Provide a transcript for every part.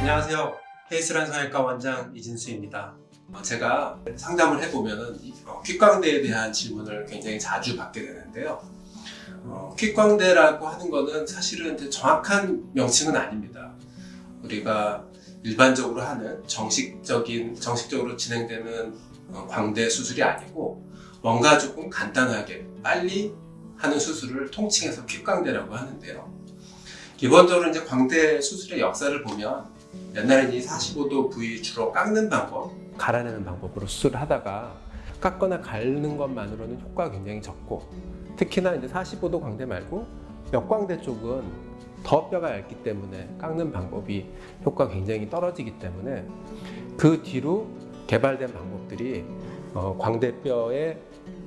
안녕하세요. 헤이스란 성형외과 원장 이진수입니다. 어, 제가 상담을 해보면 퀵광대에 대한 질문을 굉장히 자주 받게 되는데요. 어, 퀵광대라고 하는 거는 사실은 정확한 명칭은 아닙니다. 우리가 일반적으로 하는 정식적인, 정식적으로 진행되는 어, 광대 수술이 아니고 뭔가 조금 간단하게 빨리 하는 수술을 통칭해서 퀵광대라고 하는데요. 기본적으로 이제 광대 수술의 역사를 보면 옛날에는 이 45도 부위 주로 깎는 방법, 갈아내는 방법으로 수술을 하다가 깎거나 갈는 것만으로는 효과가 굉장히 적고 특히나 이제 45도 광대 말고 역광대 쪽은 더 뼈가 얇기 때문에 깎는 방법이 효과가 굉장히 떨어지기 때문에 그 뒤로 개발된 방법들이 어, 광대뼈의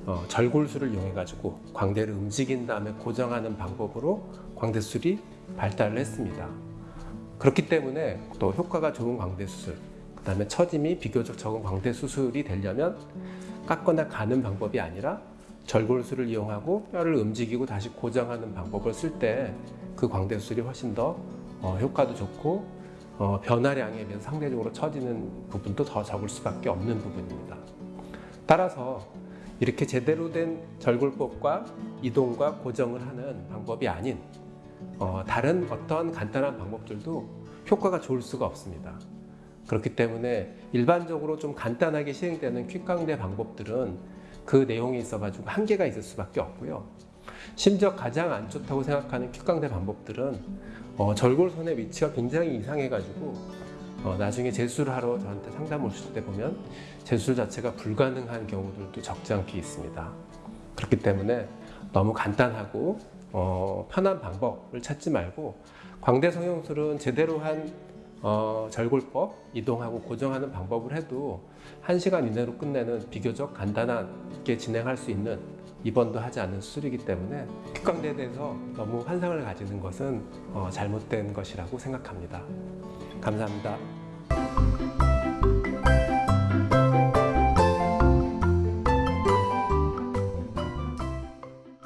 어, 절골술을 이용해 가지고 광대를 움직인 다음에 고정하는 방법으로 광대술이 발달을 했습니다. 그렇기 때문에 또 효과가 좋은 광대 수술, 그 다음에 처짐이 비교적 적은 광대 수술이 되려면 깎거나 가는 방법이 아니라 절골술을 이용하고 뼈를 움직이고 다시 고정하는 방법을 쓸 때 그 광대 수술이 훨씬 더 어, 효과도 좋고 어, 변화량에 비해서 상대적으로 처지는 부분도 더 적을 수밖에 없는 부분입니다. 따라서 이렇게 제대로 된 절골법과 이동과 고정을 하는 방법이 아닌 어, 다른 어떤 간단한 방법들도 효과가 좋을 수가 없습니다. 그렇기 때문에 일반적으로 좀 간단하게 시행되는 퀵강대 방법들은 그 내용에 있어 가지고 한계가 있을 수밖에 없고요. 심지어 가장 안 좋다고 생각하는 퀵강대 방법들은 어, 절골선의 위치가 굉장히 이상해 가지고 어, 나중에 재수를 하러 저한테 상담 오실 때 보면 재술 자체가 불가능한 경우들도 적지 않게 있습니다. 그렇기 때문에 너무 간단하고 어, 편한 방법을 찾지 말고 광대 성형술은 제대로 한 어, 절골법, 이동하고 고정하는 방법을 해도 1시간 이내로 끝내는 비교적 간단하게 진행할 수 있는 입원도 하지 않는 수술이기 때문에 퀵광대에 대해서 너무 환상을 가지는 것은 어, 잘못된 것이라고 생각합니다. 감사합니다.